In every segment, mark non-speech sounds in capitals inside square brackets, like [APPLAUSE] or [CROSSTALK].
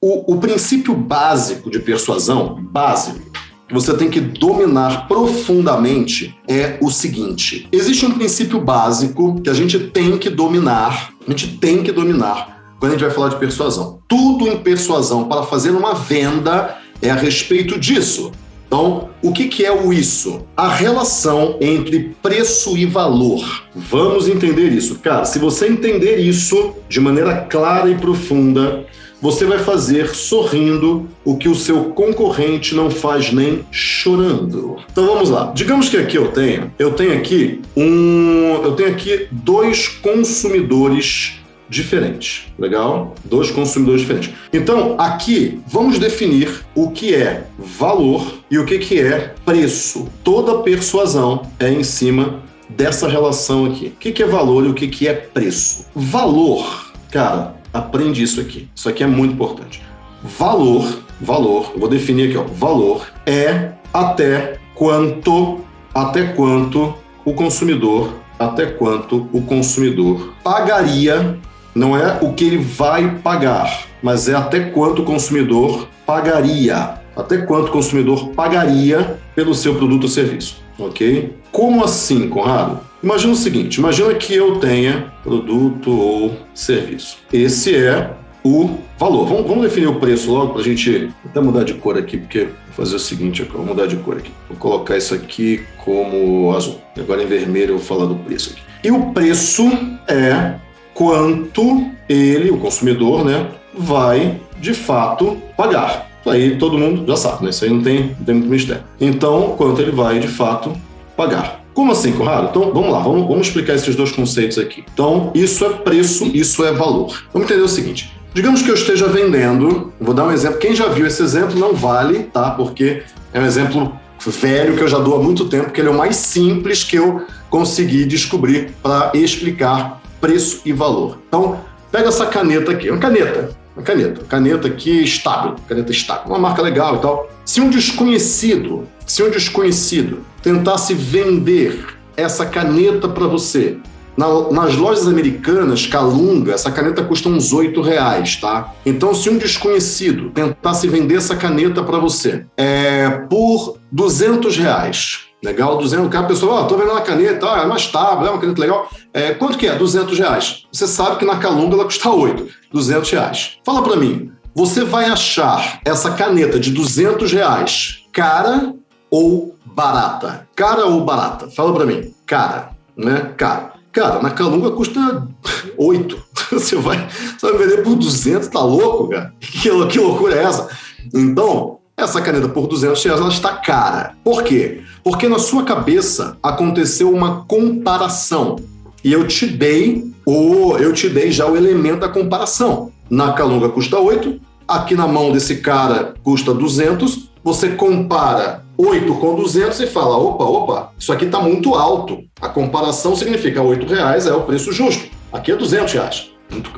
o, o princípio básico de persuasão, básico, que você tem que dominar profundamente é o seguinte: existe um princípio básico que a gente tem que dominar, a gente tem que dominar quando a gente vai falar de persuasão. Tudo em persuasão para fazer uma venda é a respeito disso. Então, o que, que é o isso? A relação entre preço e valor. Vamos entender isso. Cara, se você entender isso de maneira clara e profunda, você vai fazer sorrindo o que o seu concorrente não faz nem chorando. Então vamos lá. Digamos que aqui eu tenho, eu tenho aqui um, eu tenho aqui dois consumidores diferentes, legal? Dois consumidores diferentes. Então, aqui vamos definir o que é valor e o que que é preço. Toda persuasão é em cima dessa relação aqui. O que que é valor e o que que é preço? Valor, cara, aprende isso aqui. Isso aqui é muito importante. Valor, valor, eu vou definir aqui, ó. Valor é até quanto, até quanto o consumidor, até quanto o consumidor pagaria, não é o que ele vai pagar, mas é até quanto o consumidor pagaria, até quanto o consumidor pagaria pelo seu produto ou serviço, ok? Como assim, Conrado? Imagina o seguinte: imagina que eu tenha produto ou serviço. Esse é o valor. Vamos, vamos definir o preço logo para a gente até mudar de cor aqui, porque vou fazer o seguinte: vou mudar de cor aqui. Vou colocar isso aqui como azul. Agora em vermelho eu vou falar do preço aqui. E o preço é quanto ele, o consumidor, né, vai de fato pagar. Isso aí todo mundo já sabe, né? Isso aí não tem, não tem muito mistério. Então, quanto ele vai de fato pagar. Como assim, Conrado? Então, vamos lá, vamos, vamos explicar esses dois conceitos aqui. Então, isso é preço, isso é valor. Vamos entender o seguinte. Digamos que eu esteja vendendo, vou dar um exemplo. Quem já viu esse exemplo não vale, tá? Porque é um exemplo velho que eu já dou há muito tempo, que ele é o mais simples que eu consegui descobrir para explicar preço e valor. Então, pega essa caneta aqui, uma caneta, uma caneta, caneta aqui estável, caneta estável, uma marca legal e tal. Se um desconhecido, se um desconhecido tentasse vender essa caneta para você. Na, nas lojas americanas, Calunga, essa caneta custa uns 8 reais, tá? Então, se um desconhecido tentasse vender essa caneta para você é, por 200 reais, legal? 200, a pessoa, ó, oh, tô vendendo a caneta, ó, é mais tábua, é uma caneta legal. É, quanto que é? 200 reais. Você sabe que na Calunga ela custa 8, 200 reais. Fala para mim, você vai achar essa caneta de 200 reais cara ou barata? Cara ou barata? Fala para mim. Cara, né? Cara. Cara, na Calunga custa 8. [LAUGHS] Você vai, você vai vender por 200, tá louco, cara? Que, que loucura é essa? Então, essa caneta por 200 reais ela está cara. Por quê? Porque na sua cabeça aconteceu uma comparação. E eu te dei o eu te dei já o elemento da comparação. Na Calunga custa 8, aqui na mão desse cara custa 200, você compara 8 com 200 e fala, opa, opa, isso aqui está muito alto. A comparação significa 8 reais é o preço justo. Aqui é 200 reais.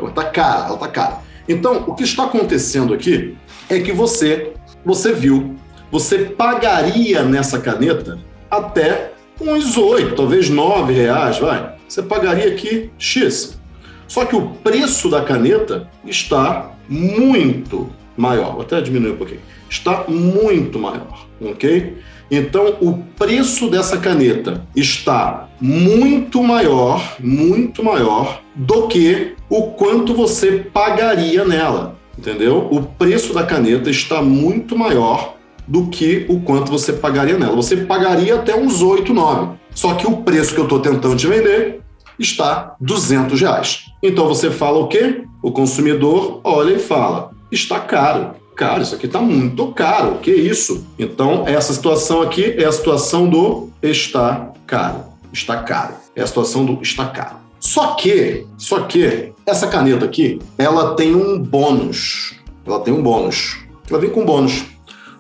Está cara, ela está cara. Então, o que está acontecendo aqui é que você, você viu, você pagaria nessa caneta até uns 8, talvez 9 reais, vai. Você pagaria aqui X. Só que o preço da caneta está muito maior. Vou até diminuir um pouquinho está muito maior, ok? Então, o preço dessa caneta está muito maior, muito maior do que o quanto você pagaria nela, entendeu? O preço da caneta está muito maior do que o quanto você pagaria nela. Você pagaria até uns 8, 9. Só que o preço que eu estou tentando te vender está 200 reais. Então você fala o quê? O consumidor olha e fala: está caro cara, isso aqui está muito caro, que isso? Então, essa situação aqui é a situação do está caro. Está caro. É a situação do está caro. Só que, só que, essa caneta aqui, ela tem um bônus. Ela tem um bônus. Ela vem com bônus.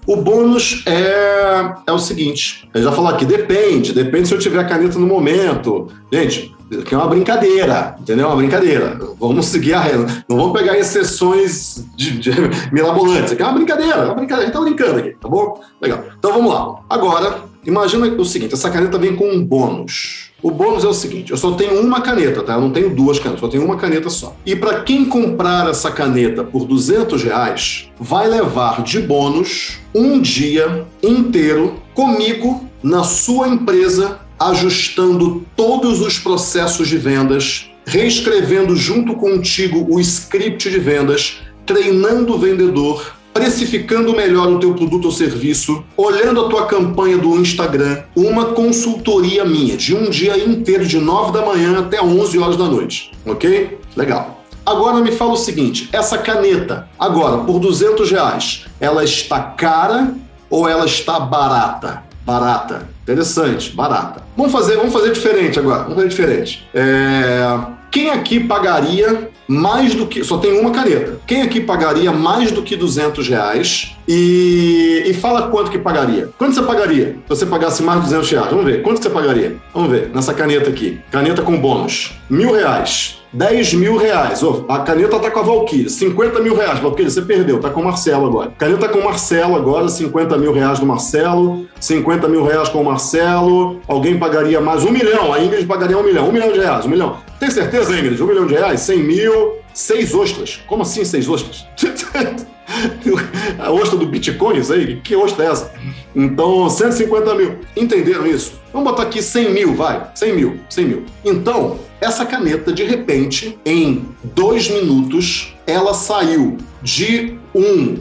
O bônus é, é o seguinte: eu já falou aqui, depende, depende se eu tiver a caneta no momento. Gente, que é uma brincadeira, entendeu? Uma brincadeira. Vamos seguir a regra. Não vamos pegar exceções de, de [LAUGHS] mirabolantes. Aqui é uma brincadeira, é uma brincadeira. A gente tá brincando aqui, tá bom? Legal. Então vamos lá. Agora, Imagina o seguinte: essa caneta vem com um bônus. O bônus é o seguinte: eu só tenho uma caneta, tá? Eu não tenho duas canetas, só tenho uma caneta só. E para quem comprar essa caneta por 200 reais, vai levar de bônus um dia inteiro comigo na sua empresa, ajustando todos os processos de vendas, reescrevendo junto contigo o script de vendas, treinando o vendedor precificando melhor o teu produto ou serviço, olhando a tua campanha do Instagram, uma consultoria minha de um dia inteiro, de 9 da manhã até 11 horas da noite, ok? Legal. Agora me fala o seguinte, essa caneta, agora, por 200 reais, ela está cara ou ela está barata? Barata. Interessante, barata. Vamos fazer, vamos fazer diferente agora. Vamos fazer diferente. É... Quem aqui pagaria mais do que. Só tem uma caneta. Quem aqui pagaria mais do que 200 reais? E, e fala quanto que pagaria. Quanto você pagaria se você pagasse mais de 200 reais? Vamos ver. Quanto você pagaria? Vamos ver. Nessa caneta aqui. Caneta com bônus. Mil reais. 10 mil reais. Oh, a caneta tá com a Valkyrie. 50 mil reais. Valkyrie, você perdeu. Tá com o Marcelo agora. Caneta com o Marcelo agora. 50 mil reais do Marcelo. 50 mil reais com o Marcelo. Alguém pagaria mais um milhão. A Ingrid pagaria um milhão. Um milhão de reais. Um milhão. Tem certeza, Ingrid? Um milhão de reais? 100 mil. Seis ostras. Como assim seis ostras? [LAUGHS] [LAUGHS] a ostra do Bitcoin, isso aí? Que ostra é essa? Então, 150 mil. Entenderam isso? Vamos botar aqui 100 mil, vai. 100 mil, 100 mil. Então, essa caneta, de repente, em dois minutos, ela saiu de um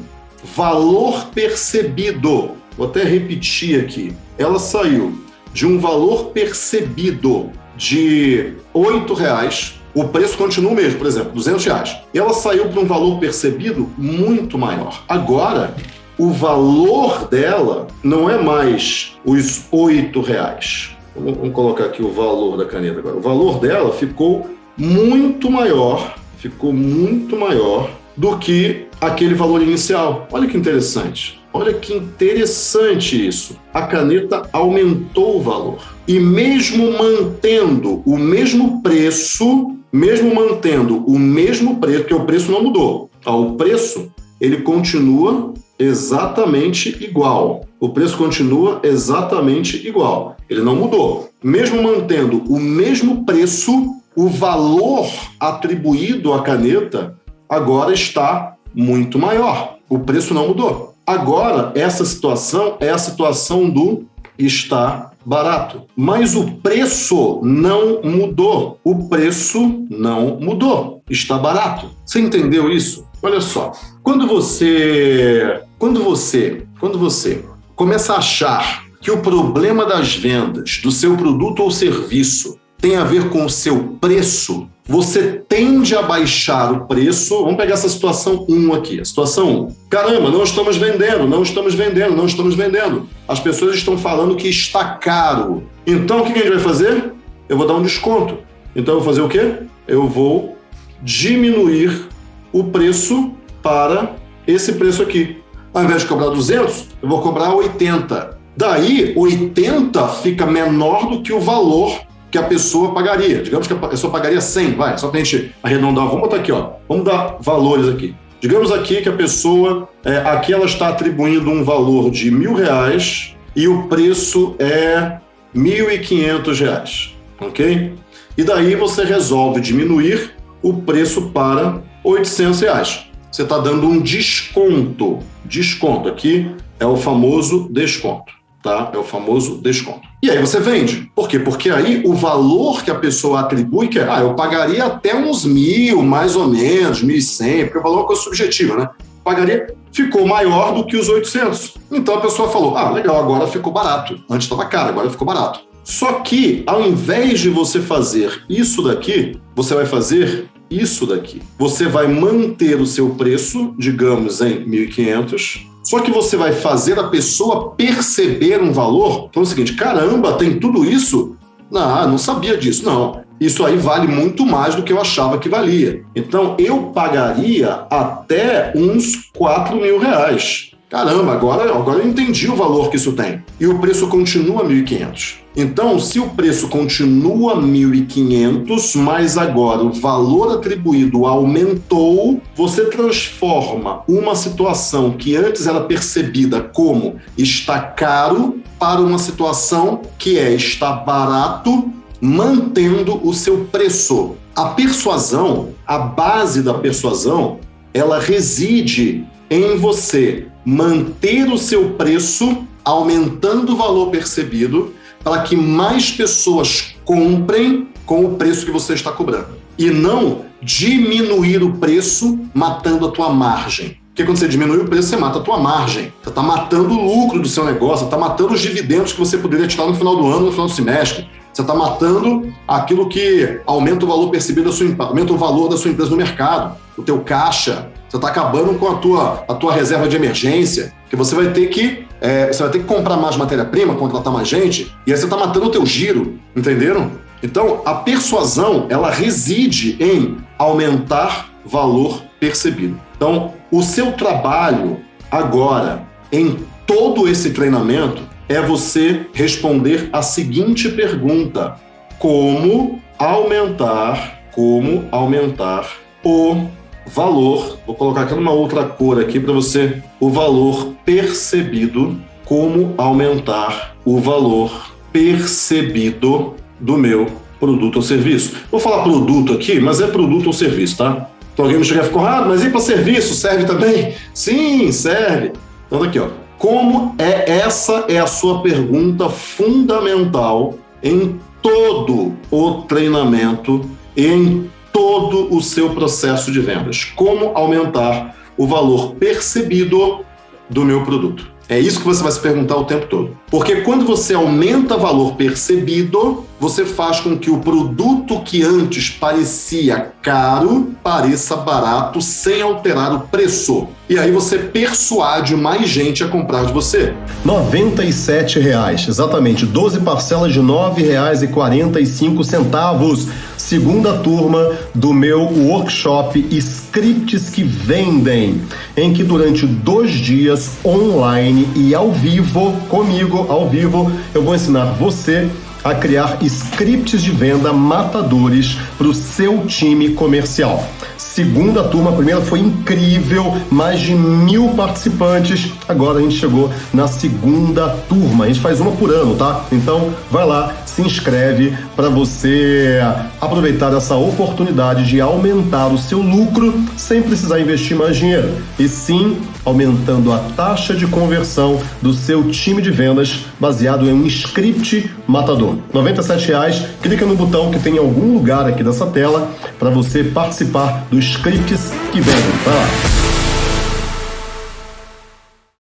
valor percebido. Vou até repetir aqui. Ela saiu de um valor percebido de R$ reais. O preço continua o mesmo, por exemplo, 200 reais. Ela saiu para um valor percebido muito maior. Agora, o valor dela não é mais os R$ reais Vamos colocar aqui o valor da caneta agora. O valor dela ficou muito maior, ficou muito maior do que aquele valor inicial. Olha que interessante. Olha que interessante isso. A caneta aumentou o valor. E mesmo mantendo o mesmo preço, mesmo mantendo o mesmo preço, porque o preço não mudou. O preço, ele continua exatamente igual. O preço continua exatamente igual. Ele não mudou. Mesmo mantendo o mesmo preço, o valor atribuído à caneta agora está muito maior. O preço não mudou. Agora, essa situação é a situação do está barato. Mas o preço não mudou. O preço não mudou. Está barato. Você entendeu isso? Olha só. Quando você, quando você, quando você começa a achar que o problema das vendas do seu produto ou serviço tem a ver com o seu preço, você tende a baixar o preço. Vamos pegar essa situação 1 aqui. A situação 1. Caramba, não estamos vendendo, não estamos vendendo, não estamos vendendo. As pessoas estão falando que está caro. Então, o que a gente vai fazer? Eu vou dar um desconto. Então, eu vou fazer o quê? Eu vou diminuir o preço para esse preço aqui. Ao invés de cobrar 200, eu vou cobrar 80. Daí, 80 fica menor do que o valor que a pessoa pagaria. Digamos que a pessoa pagaria 100, vai, só para a gente arredondar. Vamos botar aqui, ó. Vamos dar valores aqui. Digamos aqui que a pessoa, é, aqui ela está atribuindo um valor de mil reais e o preço é mil e quinhentos reais, ok? E daí você resolve diminuir o preço para 800 reais. Você está dando um desconto. Desconto aqui é o famoso desconto tá? É o famoso desconto. E aí você vende. Por quê? Porque aí o valor que a pessoa atribui, que é, ah, eu pagaria até uns mil, mais ou menos, mil e cem, porque o valor é uma coisa subjetiva, né? Pagaria, ficou maior do que os 800. Então a pessoa falou, ah, legal, agora ficou barato. Antes estava caro, agora ficou barato. Só que, ao invés de você fazer isso daqui, você vai fazer isso daqui. Você vai manter o seu preço, digamos, em 1.500, só que você vai fazer a pessoa perceber um valor. Então é o seguinte: caramba, tem tudo isso? Não, não sabia disso. Não. Isso aí vale muito mais do que eu achava que valia. Então eu pagaria até uns 4 mil reais. Caramba, agora, agora eu entendi o valor que isso tem. E o preço continua 1.500. Então, se o preço continua 1.500, mas agora o valor atribuído aumentou, você transforma uma situação que antes era percebida como está caro para uma situação que é estar barato mantendo o seu preço. A persuasão, a base da persuasão, ela reside em você manter o seu preço aumentando o valor percebido para que mais pessoas comprem com o preço que você está cobrando. E não diminuir o preço matando a tua margem. Porque quando você diminui o preço, você mata a tua margem. Você está matando o lucro do seu negócio, está matando os dividendos que você poderia tirar no final do ano, no final do semestre. Você está matando aquilo que aumenta o valor percebido da sua aumenta o valor da sua empresa no mercado, o teu caixa. Você está acabando com a tua, a tua reserva de emergência, que você vai ter que é, você vai ter que comprar mais matéria-prima, contratar mais gente, e aí você está matando o teu giro, entenderam? Então, a persuasão, ela reside em aumentar valor percebido. Então, o seu trabalho agora, em todo esse treinamento, é você responder a seguinte pergunta: como aumentar, como aumentar o valor, vou colocar aqui numa outra cor aqui para você, o valor percebido, como aumentar o valor percebido do meu produto ou serviço. Vou falar produto aqui, mas é produto ou serviço, tá? Então alguém me chegar e ficou, ah, mas e para serviço serve também? Sim, serve. Então aqui, ó. Como é essa é a sua pergunta fundamental em todo o treinamento, em todo o seu processo de vendas. Como aumentar o valor percebido do meu produto? É isso que você vai se perguntar o tempo todo. Porque quando você aumenta valor percebido, você faz com que o produto que antes parecia caro pareça barato sem alterar o preço. E aí você persuade mais gente a comprar de você. R$ reais, exatamente, 12 parcelas de R$ 9,45. Segunda turma do meu workshop Scripts que Vendem, em que durante dois dias online e ao vivo, comigo ao vivo, eu vou ensinar você a criar scripts de venda matadores para o seu time comercial. Segunda turma, a primeira foi incrível, mais de mil participantes. Agora a gente chegou na segunda turma. A gente faz uma por ano, tá? Então vai lá, se inscreve para você aproveitar essa oportunidade de aumentar o seu lucro sem precisar investir mais dinheiro. E sim aumentando a taxa de conversão do seu time de vendas baseado em um script matador. 97 reais, clica no botão que tem em algum lugar aqui dessa tela para você participar dos scripts que vendem. Vai lá.